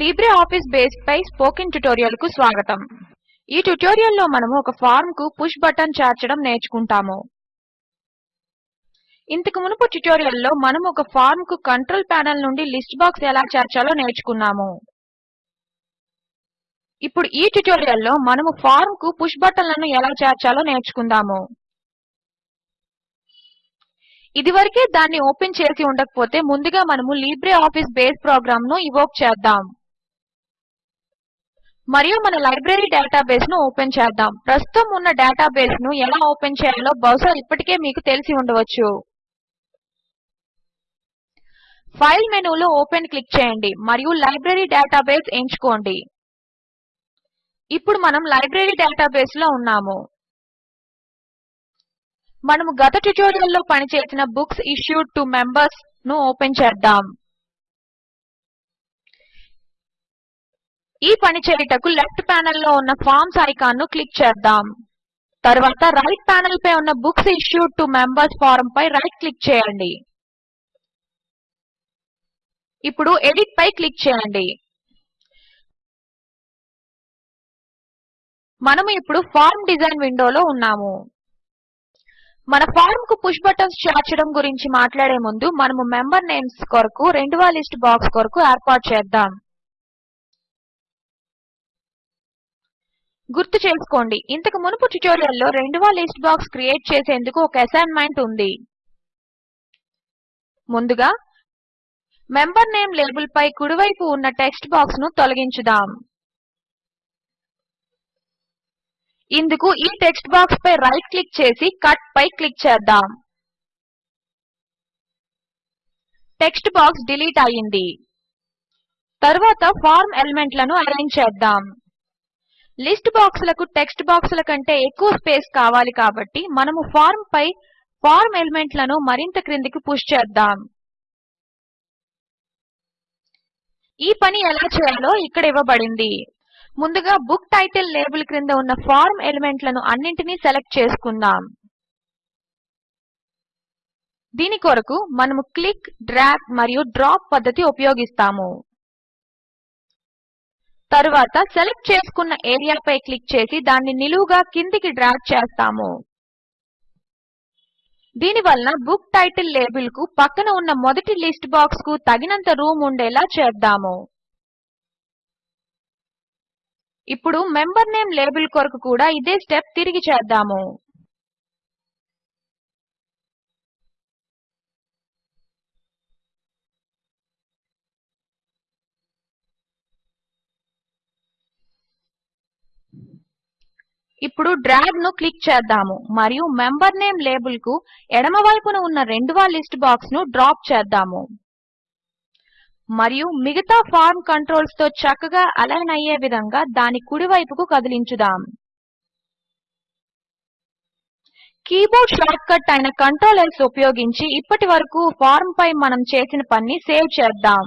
Libre Office Base పై spoken ట్యుటోరియల్కు స్వాగతం. ఈ ట్యుటోరియల్లో మనము ఒక ఫార్మ్కు పుష్ బటన్ చేర్చడం నేర్చుకుంటాము. ఇంతకు మునుపు ట్యుటోరియల్లో మనము ఒక ఫార్మ్కు కంట్రోల్ ప్యానెల్ నుండి లిస్ట్ బాక్స్ ఎలా చేర్చాలో నేర్చుకున్నాము. ఇప్పుడు ఈ ట్యుటోరియల్లో మనము ఫార్మ్కు పుష్ బటన్లను ఎలా చేర్చాలో నేర్చుకుందాము. ఇదివరకే దాన్ని ఓపెన్ చేసి ఉండకపోతే ముందుగా మనము లీబ్రే ఆఫీస్ బేస్ ప్రోగ్రామ్ను ఇవోక్ చేద్దాం. మరియు మన లైబ్రరీ డేటాబేస్ను ఓపెన్ చేద్దాం. ప్రస్తుతం ఉన్న డేటాబేస్ను ఎలా ఓపెన్ చేయాలో బహుశా ఇప్పటికే మీకు తెలిసి ఉండవచ్చు. ఫైల్ మెనూలో ఓపెన్ క్లిక్ చేయండి మరియు లైబ్రరీ డేటాబేస్ ఎంచుకోండి. ఇప్పుడు మనం లైబ్రరీ డేటాబేస్లో ఉన్నాము. మనము గత ట్యుటోరియల్లో పనిచేసిన బుక్స్ ఇష్యూడ్ టు మెంబర్స్ను ఓపెన్ చేద్దాం. ఈ పని చేయుటకు లెఫ్ట్ ప్యానెల్లో ఉన్న ఫార్మ్స్ ఐకాన్ను క్లిక్ చేద్దాం. తర్వాత రైట్ ప్యానెల్ పై ఉన్న books issued to members form pi right click చేయండి. ఇప్పుడు ఎడిట్ పై క్లిక్ చేయండి. మనము ఇప్పుడు ఫార్మ్ డిజైన్ విండోలో ఉన్నాము. మన ఫార్మ్కు పుష్ బటన్స్ చేర్చడం గురించి మాట్లాడే ముందు మనము మెంబర్ నేమ్స్ కొరకు రెండవ లిస్ట్ బాక్స్ కొరకు ఏర్పాటు చేద్దాం. గుర్తు చేసుకోండి. ఇంతకు మునుపు ట్యుటోరియల్లో రెండవ లిస్ట్ బాక్స్ క్రియేట్ చేసేందుకు ఒక అసైన్మెంట్ ఉంది. ముందుగా మెంబర్ నేమ్ లేబుల్ పై కుడివైపు ఉన్న టెక్స్ట్ బాక్స్ను తొలగించుదాం. ఇందుకు ఈ టెక్స్ట్ బాక్స్ పై రైట్ క్లిక్ చేసి కట్ పై క్లిక్ చేద్దాం. టెక్స్ట్ బాక్స్ డిలీట్ అయ్యింది. తర్వాత ఫార్మ్ ఎలిమెంట్లను అరేంజ్ చేద్దాం. లిస్ట్ బాక్సులకు టెక్స్ట్ బాక్సుల కంటే ఎక్కువ స్పేస్ కావాలి కాబట్టి మనము ఫార్మ్ పై ఫార్మ్ ఎలిమెంట్లను మరింత క్రిందికి పుష్ చేద్దాం. ఈ పని ఎలా చేయాలో ఇక్కడ ఇవ్వబడింది. ముందుగా బుక్ టైటిల్ లేబుల్ క్రింద ఉన్న ఫార్మ్ ఎలిమెంట్లను అన్నింటినీ సెలెక్ట్ చేసుకుందాం. దీని కొరకు మనము క్లిక్ డ్రాగ్ మరియు డ్రాప్ పద్ధతి ఉపయోగిస్తాము. తరువాత సెలెక్ట్ చేసుకున్న ఏరియాపై క్లిక్ చేసి దాన్ని నిలువుగా కిందికి డ్రాగ్ చేస్తాము. దీనివలన బుక్ టైటిల్ లేబుల్కు పక్కన ఉన్న మొదటి లిస్ట్ బాక్స్కు తగినంత రూమ్ ఉండేలా చేద్దాము. ఇప్పుడు మెంబర్ నేమ్ లేబుల్ కొరకు కూడా ఇదే స్టెప్ తిరిగి చేద్దాము. ఇప్పుడు డ్రాగ్ను క్లిక్ చేద్దాము మరియు మెంబర్ నేమ్ లేబుల్కు ఎడమ వైపున ఉన్న రెండవ లిస్ట్ బాక్స్ను డ్రాప్ చేద్దాము. మరియు మిగతా ఫార్మ్ కంట్రోల్స్తో చక్కగా అలైన్ అయ్యే విధంగా దాని కుడి వైపుకు కదిలించుదాం. కీబోర్డ్ షార్ట్ కట్ అయిన కంట్రోల్ S ఉపయోగించి ఇప్పటి వరకు ఫార్మ్ పై మనం చేసిన పనిని సేవ్ చేద్దాం.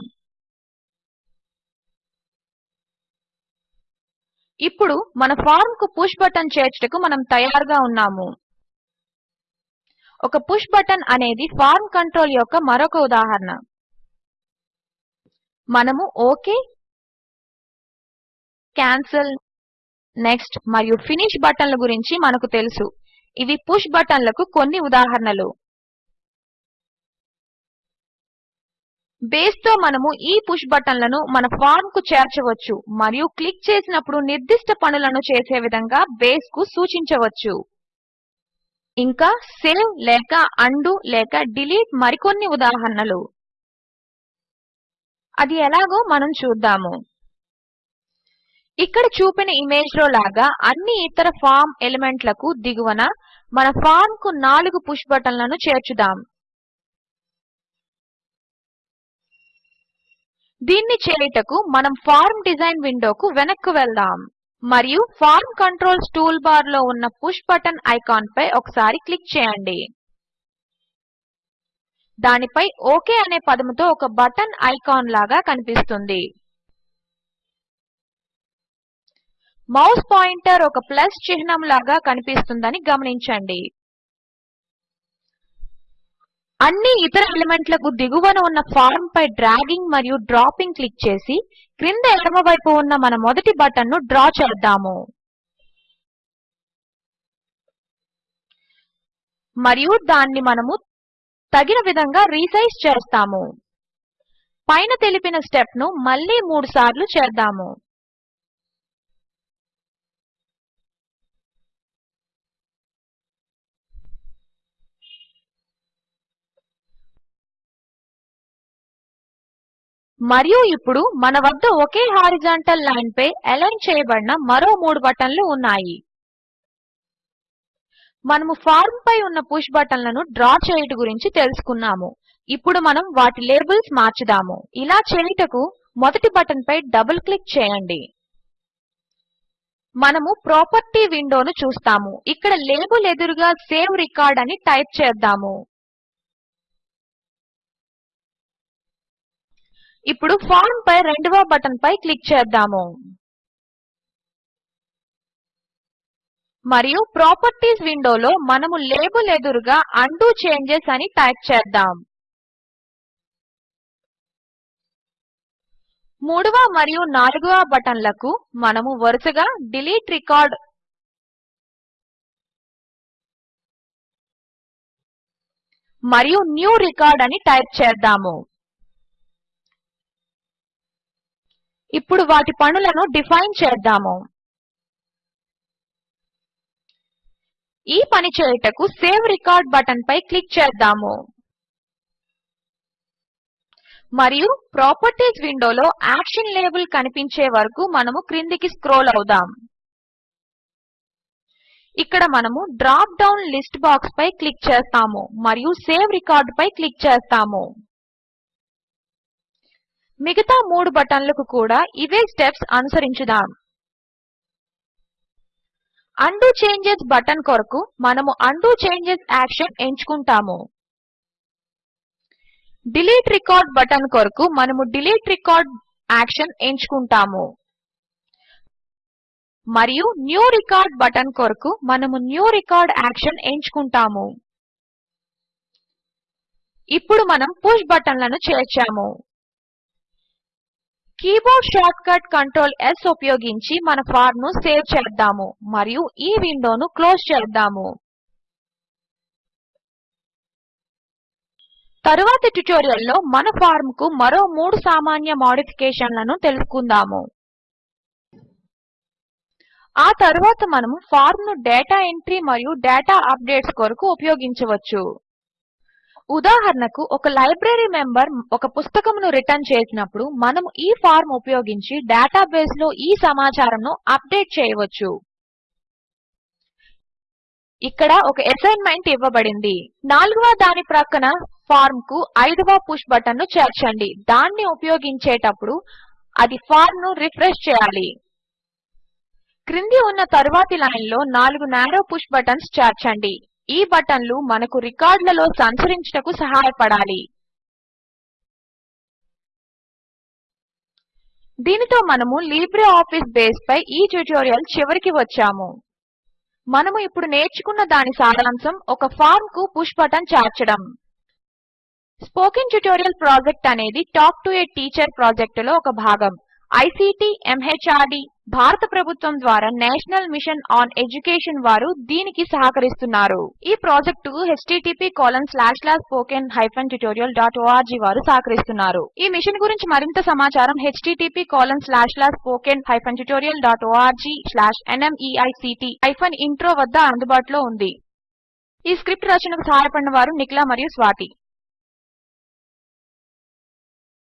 ఇప్పుడు మన ఫార్మ్కు పుష్ బటన్ చేర్చుటకు మనం తయారుగా ఉన్నాము. ఒక పుష్ బటన్ అనేది ఫార్మ్ కంట్రోల్ యొక్క మరొక ఉదాహరణ. మనము ఓకే కాన్సెల్ నెక్స్ట్ మరియు ఫినిష్ బటన్ల గురించి మనకు తెలుసు. ఇవి పుష్ బటన్లకు కొన్ని ఉదాహరణలు. బేస్తో మనము ఈ పుష్ బటన్లను మన ఫార్మ్కు చేర్చవచ్చు మరియు క్లిక్ చేసినప్పుడు నిర్దిష్ట పనులను చేసే విధంగా బేస్కు సూచించవచ్చు. ఇంకా సేవ్ లేక అండు లేక డిలీట్ మరికొన్ని ఉదాహరణలు. అది ఎలాగో మనం చూద్దాము. ఇక్కడ చూపిన ఇమేజ్లో లాగా అన్ని ఇతర ఫార్మ్ ఎలిమెంట్లకు దిగువన మన ఫార్మ్కు 4 పుష్ బటన్లను చేర్చుదాం. దీన్ని చేయుటకు మనం ఫార్మ్ డిజైన్ విండోకు వెనక్కు వెళ్దాం. మరియు ఫార్మ్ కంట్రోల్స్ టూల్బార్లో ఉన్న పుష్ బటన్ ఐకాన్ పై ఒకసారి క్లిక్ చేయండి. దానిపై ఓకే అనే పదముతో ఒక బటన్ ఐకాన్ లాగా కనిపిస్తుంది. మౌస్ పాయింటర్ ఒక ప్లస్ చిహ్నం లాగా కనిపిస్తుందని గమనించండి. అన్ని ఇతర ఎలిమెంట్లకు దిగువన ఉన్న ఫార్మ్ పై డ్రాగింగ్ మరియు డ్రాపింగ్ క్లిక్ చేసి క్రింద ఎడమవైపు ఉన్న మన మొదటి బటన్ను డ్రా చేద్దాము. మరియు దాన్ని మనము తగిన విధంగా రీసైజ్ చేస్తాము. పైన తెలిపిన స్టెప్ను మళ్ళీ మూడుసార్లు చేద్దాము. మరియు ఇప్పుడు మన వద్ద ఒకే హారిజాంటల్ లైన్ పై అలైన్ చేయబడిన మరో మూడు బటన్లు ఉన్నాయి. మనము ఫార్మ్ పై ఉన్న పుష్ బటన్లను డ్రా చేయుట గురించి తెలుసుకున్నాము. ఇప్పుడు మనం వాటి లేబుల్స్ మార్చుదాము. ఇలా చేయుటకు మొదటి బటన్ పై డబుల్ క్లిక్ చేయండి. మనము ప్రాపర్టీ విండోను చూస్తాము. ఇక్కడ లేబుల్ ఎదురుగా సేవ్ రికార్డ్ అని టైప్ చేద్దాము. ఇప్పుడు ఫార్మ్ పై రెండవ బటన్ పై క్లిక్ చేద్దాము. మరియు ప్రాపర్టీస్ విండోలో మనము లేబుల్ ఎదురుగా ఉండో చేంజెస్ అని టైప్ చేద్దాం. మూడవ మరియు నాలుగవ బటన్లకు మనము వరుసగా డిలీట్ రికార్డ్ మరియు న్యూ రికార్డ్ అని టైప్ చేద్దాము. ఇప్పుడు వాటి పనులను డిఫైన్ చేద్దాము. ఈ పని చేయుటకు సేవ్ రికార్డ్ బటన్ పై క్లిక్ చేద్దాము. మరియు ప్రాపర్టీస్ విండోలో యాక్షన్ లేబుల్ కనిపించే వరకు మనము క్రిందికి స్క్రోల్ అవుదాం. ఇక్కడ మనము డ్రాప్ డౌన్ లిస్ట్ బాక్స్ పై క్లిక్ చేస్తాము మరియు సేవ్ రికార్డ్ పై క్లిక్ చేస్తాము. మిగతా మూడు బటన్లకు కూడా ఇవే స్టెప్స్ అనుసరించుదాం. ఉండో చేంజెస్ బటన్ కొరకు మనము ఉండో చేంజెస్ యాక్షన్ ఎంచుకుంటాము. డిలీట్ రికార్డ్ బటన్ కొరకు మనము డిలీట్ రికార్డ్ యాక్షన్ ఎంచుకుంటాము. మరియు న్యూ రికార్డ్ బటన్ కొరకు మనము న్యూ రికార్డ్ యాక్షన్ ఎంచుకుంటాము. ఇప్పుడు మనం పుష్ బటన్లను చేర్చాము. కీబోర్డ్ షార్ట్కట్ కంట్రోల్ S ఉపయోగించి మన ఫార్మ్ను సేవ్ చేద్దాము మరియు ఈ విండోను క్లోజ్ చేద్దాము. తరువాతి ట్యుటోరియల్లో మన ఫార్మ్కు మరో మూడు సామాన్య మాడిఫికేషన్లను తెలుసుకుందాము. ఆ తరువాత మనము ఫార్మ్ను డేటా ఎంట్రీ మరియు డేటా అప్డేట్స్ కొరకు ఉపయోగించవచ్చు. ఉదాహరణకు ఒక లైబ్రరీ మెంబర్ ఒక పుస్తకమును రిటర్న్ చేసినప్పుడు మనం ఈ ఫార్మ్ ఉపయోగించి డేటాబేస్లో ఈ సమాచారమును అప్డేట్ చేయవచ్చు. ఇక్కడ ఒక అసైన్మెంట్ ఇవ్వబడింది. నాలుగవ దాని ప్రక్కన ఫార్మ్కు ఐదవ పుష్ బటన్ను చేర్చండి. దాన్ని ఉపయోగించేటప్పుడు అది ఫార్మ్ను రిఫ్రెష్ చేయాలి. క్రింది ఉన్న తరువాతి లైన్లో నాలుగు నారో పుష్ బటన్స్ చేర్చండి. ఈ బటన్లు మనకు రికార్డులలో సంచరించుటకు సహాయపడాలి. దీనితో మనము లిబ్రేఆఫీస్ బేస్ పై ఈ ట్యుటోరియల్ చివరికి వచ్చాము. మనము ఇప్పుడు నేర్చుకున్న దాని సారాంశం ఒక ఫామ్కు పుష్ బటన్ చేర్చడం. స్పోకెన్ ట్యుటోరియల్ ప్రాజెక్ట్ అనేది టాక్ టు ఏ టీచర్ ప్రాజెక్టులో ఒక భాగం. ఐసీటీ ఎంహార్డీ భారత ప్రభుత్వం ద్వారా నేషనల్ మిషన్ ఆన్ ఎడ్యుకేషన్ వారు దీనికి సహకరిస్తున్నారు. ఈ ప్రాజెక్ట్కు httpspoken tutorialorg వారు సహకరిస్తున్నారు. ఈ మిషన్ గురించి మరింత సమాచారం httpspoken tutorialorgNMEICT Intro వద్ద అందుబాటులో ఉంది. ఈ స్క్రిప్ట్ రచనకు సహాయపడిన వారు నిఖిల మరియు స్వాతి.